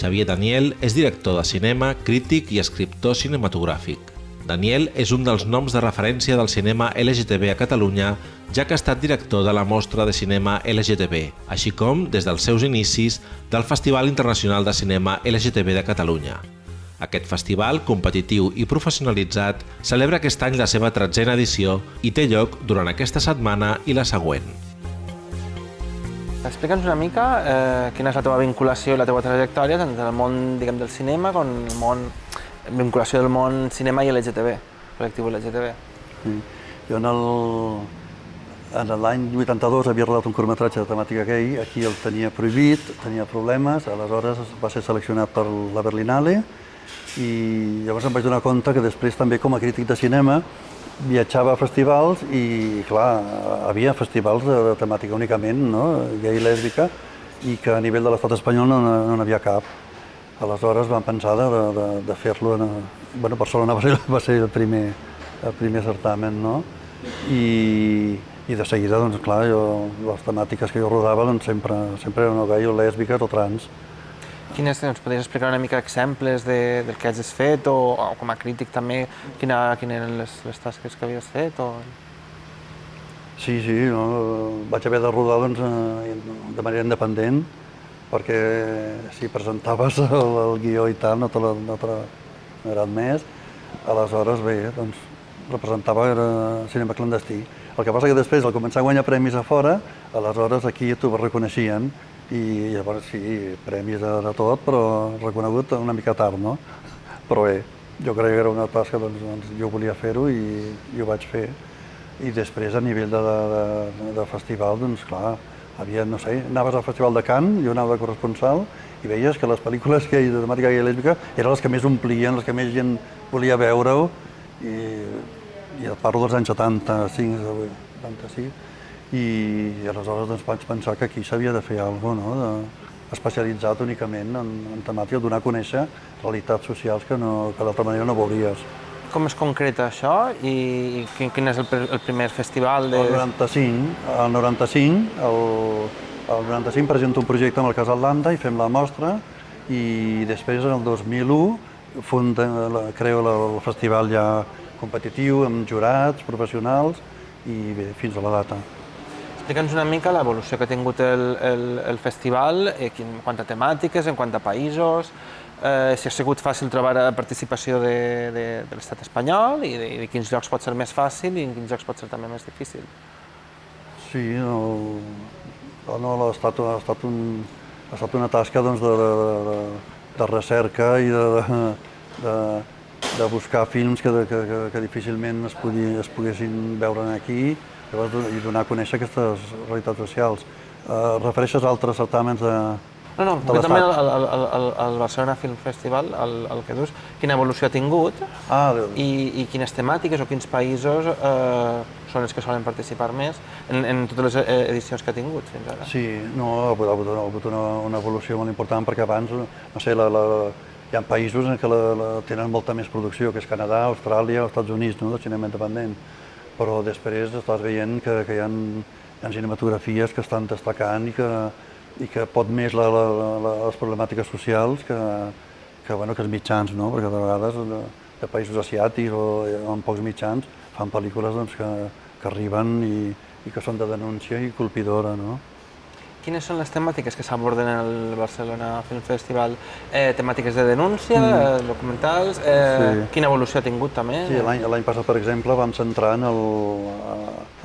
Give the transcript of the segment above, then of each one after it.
Xavier Daniel és director de cinema, crític i escriptor cinematogràfic. Daniel és un dels noms de referència del cinema LGTB a Catalunya, ja que ha estat director de la mostra de cinema LGTB, així com, des dels seus inicis, del Festival Internacional de Cinema LGTB de Catalunya. Aquest festival, competitiu i professionalitzat, celebra aquest any la seva tretzena edició i té lloc durant aquesta setmana i la següent. Explica'ns una mica eh, quina és la teva vinculació i la teva trajectòria tant del món diguem, del cinema com el món, vinculació del món cinema i LGTB, col·lectiu LGTB. Sí. Jo en el, en l'any 82 havia rodat un curtmetratge de temàtica gay, aquí el tenia prohibit, tenia problemes, aleshores va ser seleccionat per la Berlinale, i llavors em vaig donar compte que després també com a crític de cinema viatjava a festivals i, clar, havia festivals de, de temàtica únicament no? gay i lèsbica i que a nivell de l'estat espanyol no no, havia cap. Aleshores vam pensar de, de, de fer-lo... Bueno, Barcelona va ser, va ser el, primer, el primer certamen, no? I, i de seguida, doncs, clar, jo, les temàtiques que jo rodava doncs, sempre, sempre eren o gai o lèsbiques o trans. Quines, ens podries explicar una mica exemples de, del que has fet o, o com a crític també, quina, quines eren les, les tasques que havies fet? O... Sí, sí, no, vaig haver de rodar doncs, eh, de manera independent perquè si presentaves el, el guió i tal no te l'ha no no admès. Aleshores, bé, doncs, representava era cinema clandestí. El que passa que després, al començar a guanyar premis a fora, aleshores aquí t'ho reconeixien i llavors sí, premis de, de tot, però reconegut una mica tard, no? Però bé, jo crec que era una tasca, doncs, doncs jo volia fer-ho i, i ho vaig fer. I després, a nivell de, de, de, de festival, doncs clar, havia, no sé, anaves al Festival de Cannes, jo anava de corresponsal, i veies que les pel·lícules que de temàtica i lèsbica eren les que més omplien, les que més gent volia veure-ho, i, i parlo dels anys 75, 76, i aleshores doncs, vaig pensar que aquí s'havia de fer alguna cosa, no? de, especialitzat únicament en, en temàtica, donar a conèixer realitats socials que, no, que d'altra manera no veuries. Com es concreta això i, i quin, quin és el, el primer festival? De... El 95, el 95, el, el 95 presento un projecte amb el Casal Landa i fem la mostra i després en el 2001 funda, creo el festival ja competitiu amb jurats, professionals i bé, fins a la data. Explica'ns una mica l'evolució que ha tingut el, el, el festival, eh, en quant a temàtiques, en quant a països, eh, si ha sigut fàcil trobar participació de, de, de l'estat espanyol i de, de quins llocs pot ser més fàcil i en quins llocs pot ser també més difícil. Sí, no, no, ha, estat, ha, estat un, ha estat una tasca doncs, de, de, de recerca i de, de, de buscar films que, que, que, que difícilment es, podia, es poguessin veure aquí Llavors, i donar a conèixer aquestes realitats socials. Uh, refereixes a altres certàmens de, no, no, concretament el, el, el, el Barcelona Film Festival, el, el que dius, quina evolució ha tingut ah, i, i quines temàtiques o quins països eh, són els que solen participar més en, en totes les eh, edicions que ha tingut fins ara. Sí, no, ha hagut, ha hagut una, una evolució molt important perquè abans, no sé, la, la, hi ha països en què la, la, tenen molta més producció, que és Canadà, Austràlia Estats Units, no, de cinema independent però després estàs veient que, que hi, ha, hi ha cinematografies que estan destacant i que, i que pot més la, la, la, les problemàtiques socials que, que, bueno, que els mitjans, no? perquè de vegades de, de països asiàtics o amb pocs mitjans fan pel·lícules doncs, que, que arriben i, i que són de denúncia i colpidora. No? Quines són les temàtiques que s'aborden al Barcelona Film Festival? Eh, temàtiques de denúncia, mm. Eh, documentals, eh, sí. quina evolució ha tingut també? Sí, l'any passat, per exemple, vam centrar en el,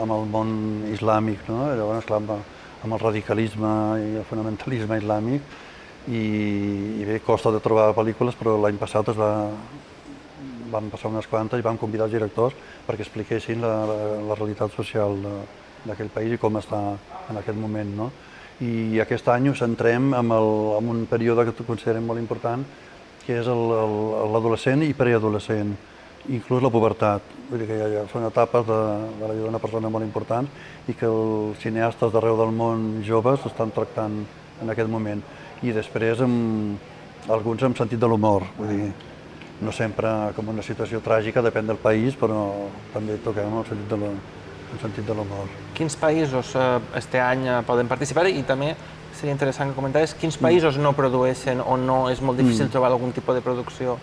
en el món islàmic, no? Llavors, clar, amb, amb el radicalisme i el fonamentalisme islàmic, i, i bé, costa de trobar pel·lícules, però l'any passat es va, vam passar unes quantes i vam convidar els directors perquè expliquessin la, la, la realitat social d'aquell país i com està en aquest moment. No? I aquest any ho centrem en, el, en un període que considerem molt important, que és l'adolescent i preadolescent, inclús la pubertat. Vull dir que ja, ja són etapes de, de la vida d'una persona molt importants i que els cineastes d'arreu del món joves estan tractant en aquest moment. I després amb, alguns amb sentit de l'humor, vull dir, no sempre com una situació tràgica, depèn del país, però també toquem el sentit de l'humor en sentit de l'humor. Quins països eh, este any eh, poden participar i també seria interessant que comentaves, quins països no produeixen o no és molt difícil trobar algun tipus de producció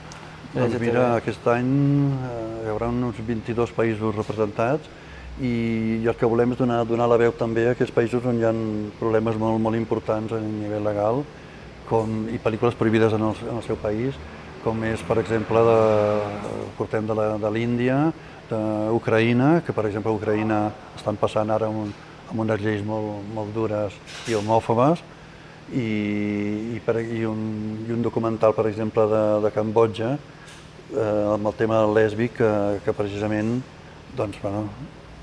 Doncs mira, aquest any eh, hi haurà uns 22 països representats i, i el que volem és donar, donar la veu també a aquests països on hi ha problemes molt, molt importants a nivell legal com, i pel·lícules prohibides en el, en el seu país, com és, per exemple, de, portem de la- de l'Índia, d'Ucraïna, que per exemple a Ucraïna estan passant ara un, amb unes lleis molt, molt dures i homòfobes, i, i, per, i, un, i un documental, per exemple, de, de Cambodja, eh, amb el tema lèsbic, que, que precisament doncs, bueno,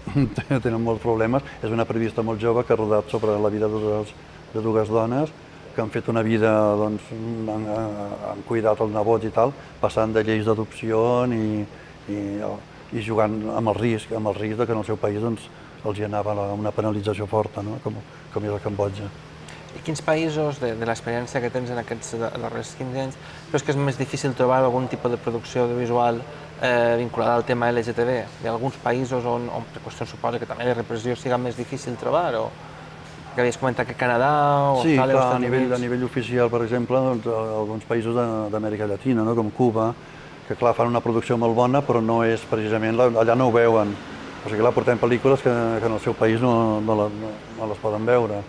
tenen molts problemes. És una periodista molt jove que ha rodat sobre la vida de dues, de dues dones que han fet una vida, doncs, han, han cuidat els nebots i tal, passant de lleis d'adopció i, i, i jugant amb el risc, amb el risc de que en el seu país doncs, els hi anava una penalització forta, no? com, com és a Cambodja. I quins països, de, de l'experiència que tens en aquests da- darrers 15 anys, creus que és més difícil trobar algun tipus de producció audiovisual eh, vinculada al tema LGTB? Hi ha alguns països on, on per qüestions suposa que també la repressió siga més difícil trobar? O que havies comentat que Canadà o Sí, Austràlia clar, a nivell, a nivell oficial, per exemple, doncs, alguns països de- d'Amèrica Llatina, no? com Cuba, que clar, fan una producció molt bona, però no és precisament, allà no ho veuen. O sigui, clar, portem pel·lícules que, que en el seu país no, no, la, no, no les poden veure.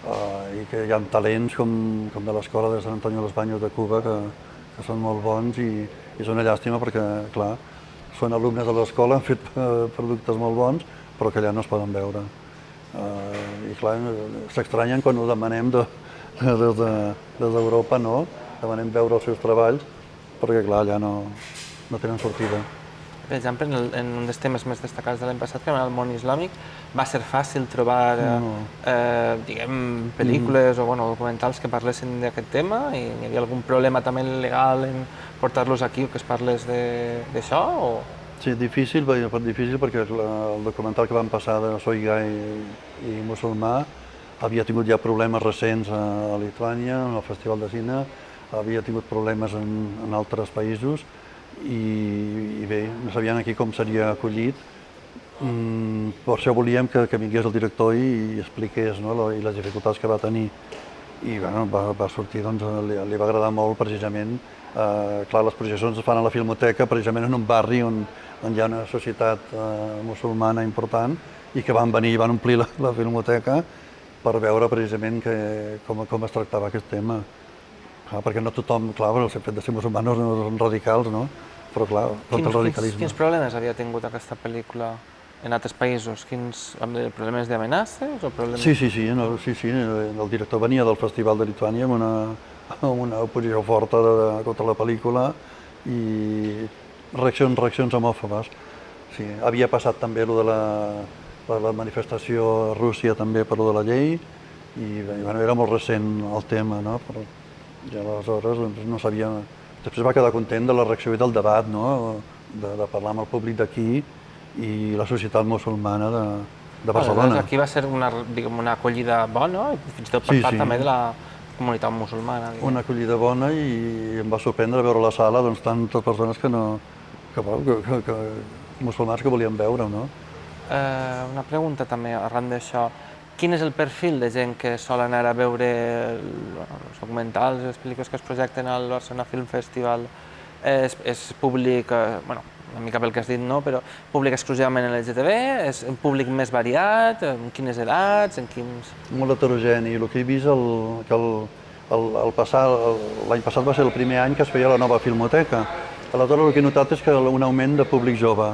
Uh, I que hi ha talents com, com de l'escola de Sant Antonio de los Baños de Cuba que, que són molt bons i, i és una llàstima perquè, clar, són alumnes de l'escola, han fet eh, productes molt bons, però que allà no es poden veure. Uh, I clar, s'estranyen quan ho demanem de, de, des de- des d'Europa, no? Demanem veure els seus treballs, perquè clar, allà no, no tenen sortida. Per exemple, en, el, en un dels temes més destacats de l'any passat, que era el món islàmic, va ser fàcil trobar eh, No. eh, diguem, pel·lícules o bueno, documentals que parlessin d'aquest tema i hi havia algun problema també legal en portar-los aquí o que es parles de- d'això? O... Sí, difícil, difícil perquè la, el documental que van passar de Soy gai i, i musulmà havia tingut ja problemes recents a, a Lituània, en el Festival de Cine, havia tingut problemes en, en altres països i, i bé, no sabien aquí com seria acollit. Mm, per això volíem que, que vingués el director i, i expliqués no, lo, i les dificultats que va tenir. I bueno, va, va sortir, doncs, li, li va agradar molt precisament. Eh, clar, les projeccions es fan a la Filmoteca, precisament en un barri on, on hi ha una societat eh, musulmana important i que van venir i van omplir la, la Filmoteca per veure precisament que, com, com es tractava aquest tema. Clar, perquè no tothom, clar, el fet de ser musulmanos no són radicals, no? Però clar, tot Quins, el quins, radicalisme. quins problemes havia tingut aquesta pel·lícula en altres països? Quins problemes d'amenaces o problemes... Sí, sí, sí, no, sí, sí, el director venia del Festival de Lituània amb una, amb una oposició forta de, de, contra la pel·lícula i reaccions, reaccions homòfobes. Sí, havia passat també lo de la, la, la manifestació a Rússia també per lo de la llei i, bé, bueno, era molt recent el tema, no? Però, I aleshores doncs, no sabia... Després va quedar content de la reacció i del debat, no? De, de parlar amb el públic d'aquí i la societat musulmana de, de Barcelona. Aleshores, aquí va ser una, diguem, una acollida bona, fins i tot per Sí, part sí. també de la comunitat musulmana. Diguem. Una acollida bona i em va sorprendre veure a la sala doncs, tantes persones que no... que, que, que, que musulmans que volien veure, no? Eh, una pregunta també arran d'això. Quin és el perfil de gent que sol anar a veure bueno, els documentals, les pel·lícules que es projecten al Barcelona Film Festival? És, és públic, eh, bueno, una mica pel que has dit, no? però públic exclusivament LGTB? És un públic més variat? En quines edats? En quins... Molt heterogeni. El que he vist el, que el, el, el passar, l'any passat va ser el primer any que es feia la nova filmoteca. Aleshores el que he notat és que un augment de públic jove.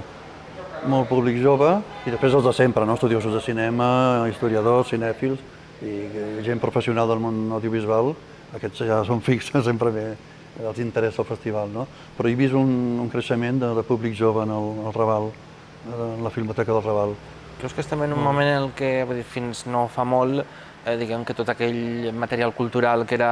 Molt públic jove i després els de sempre, no? estudiosos de cinema, historiadors, cinèfils i gent professional del món audiovisual. Aquests ja són fixes, sempre bé, els interessa el festival. No? Però he vist un, un creixement de, de públic jove en el, el Raval, en la Filmoteca del Raval. Creus que estem en un moment en el que, dir, fins no fa molt, eh, diguem que tot aquell material cultural que era,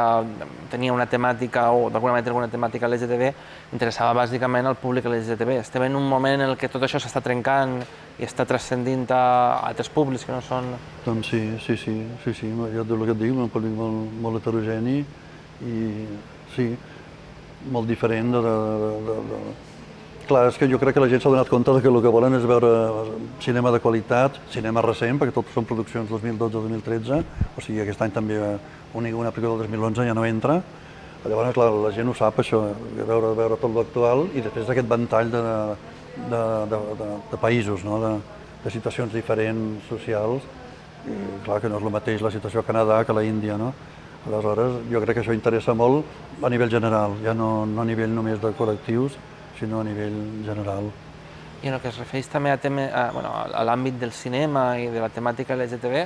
tenia una temàtica o d'alguna manera alguna temàtica LGTB interessava bàsicament al públic LGTB. Estem en un moment en el que tot això s'està trencant i està transcendint a altres públics que no són... Doncs sí, sí, sí, sí, sí, jo el que et dic, un públic molt, molt heterogeni i sí, molt diferent de, de, de, de, Clar, és que jo crec que la gent s'ha donat compte que el que volen és veure cinema de qualitat, cinema recent, perquè tot són produccions 2012-2013, o sigui, aquest any també una, una pel·lícula del 2011 ja no entra. Llavors, clar, la gent ho sap, això, veure, veure tot l'actual i després d'aquest ventall de, de, de, de, de països, no? de, de situacions diferents, socials, i clar que no és el mateix la situació a Canadà que a la Índia, no? Aleshores, jo crec que això interessa molt a nivell general, ja no, no a nivell només de col·lectius, sinó a nivell general. I en el que es refereix també a, tema, a, bueno, a l'àmbit del cinema i de la temàtica LGTB,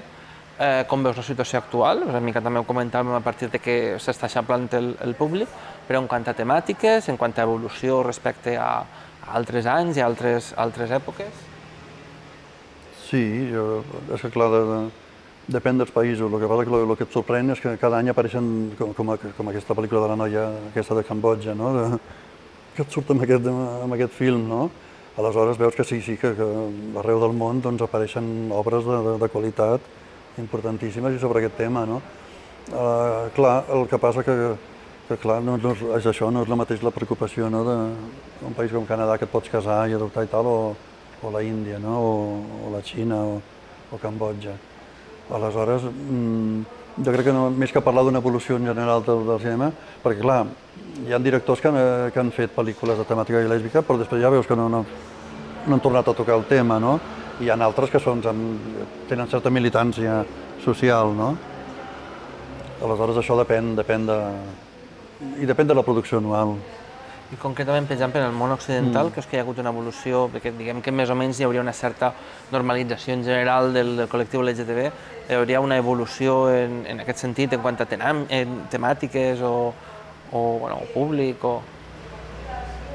eh, com veus la situació actual? Una mica també ho comentàvem a partir de que s'està eixamplant el, el públic, però en quant a temàtiques, en quant a evolució respecte a, a altres anys i a altres, altres èpoques? Sí, jo, és que clar, de, de, depèn dels països. El que passa que el, que et sorprèn és que cada any apareixen, com, com, com aquesta pel·lícula de la noia, aquesta de Cambodja, no? De, que et surt amb aquest, amb aquest film, no? Aleshores veus que sí, sí, que, que arreu del món doncs, apareixen obres de, de, de qualitat importantíssimes i sobre aquest tema, no? Uh, clar, el que passa que, que clar, no, no és això, no és la mateix la preocupació no, d'un país com Canadà que et pots casar i adoptar i tal, o, o la Índia, no? o, o la Xina, o, o Cambodja. Aleshores, mmm, jo crec que no, més que parlar d'una evolució en general del, del cinema, perquè clar, hi ha directors que han, eh, que han fet pel·lícules de temàtica lèsbica, però després ja veus que no, no, no han tornat a tocar el tema, no? I hi ha altres que són, tenen certa militància social, no? Aleshores això depèn, depèn de... i depèn de la producció anual. I concretament, per exemple, en el món occidental, mm. que és que hi ha hagut una evolució, perquè diguem que més o menys hi hauria una certa normalització en general del, del col·lectiu LGTB, hi hauria una evolució en, en aquest sentit en quant a tenam, en temàtiques o, o, bueno, o públic, o...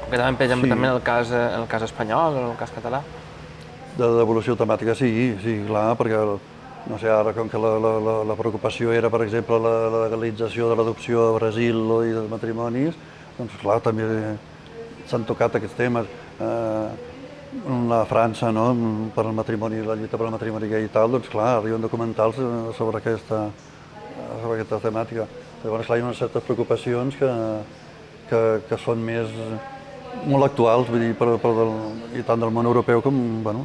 Concretament, per exemple, sí. també en el, cas, en el cas espanyol o en el cas català. De devolució temàtica, sí, sí, clar, perquè no sé, ara com que la, la, la, la preocupació era, per exemple, la, la legalització de l'adopció a Brasil i dels matrimonis, doncs clar, també s'han tocat aquests temes. Eh, la França, no? per el matrimoni, la lluita per al matrimoni gay i tal, doncs clar, arriben documentals sobre aquesta, sobre aquesta temàtica. Llavors, clar, hi ha unes certes preocupacions que, que, que són més molt actuals, vull dir, per, per del, i tant del món europeu com, bueno,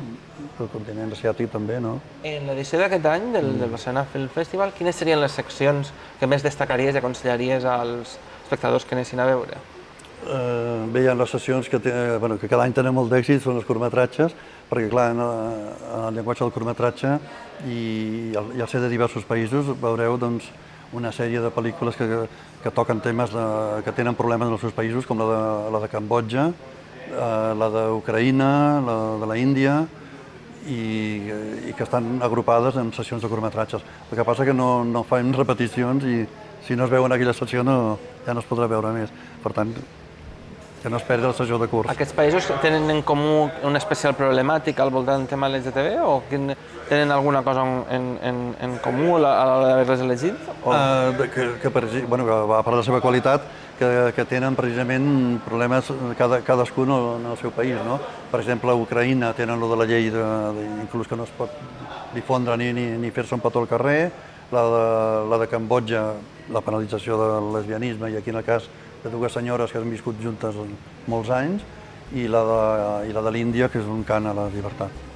del continent asiàtic també, no? En l'edició d'aquest any del, del Barcelona Film Festival, quines serien les seccions que més destacaries i aconsellaries als, espectadors que anessin a veure? Eh, bé, hi ha les sessions que, té, bueno, que cada any tenen molt d'èxit, són els curtmetratges, perquè clar, en, en el llenguatge del curtmetratge i, el, i al ser de diversos països veureu doncs, una sèrie de pel·lícules que, que toquen temes de, que tenen problemes en els seus països, com la de, la de Cambodja, eh, la d'Ucraïna, la de la Índia, i, i que estan agrupades en sessions de curtmetratges. El que passa que no, no fan repeticions i, si no es veu en aquella secció no, ja no es podrà veure més. Per tant, que no es perdi la sessió de curs. Aquests països tenen en comú una especial problemàtica al voltant del tema LGTB o tenen alguna cosa en, en, en comú a l'hora d'haver-les elegit? O... Uh, que, que, per, bueno, a part de la seva qualitat, que, que tenen precisament problemes cada, cadascun en el seu país. No? Per exemple, a Ucraïna tenen lo de la llei, de, de, inclús que no es pot difondre ni, ni, ni fer-se un petó al carrer, la de, la de Cambodja, la penalització del lesbianisme, i aquí en el cas de dues senyores que han viscut juntes molts anys, i la de, i la de l'Índia, que és un cant a la llibertat.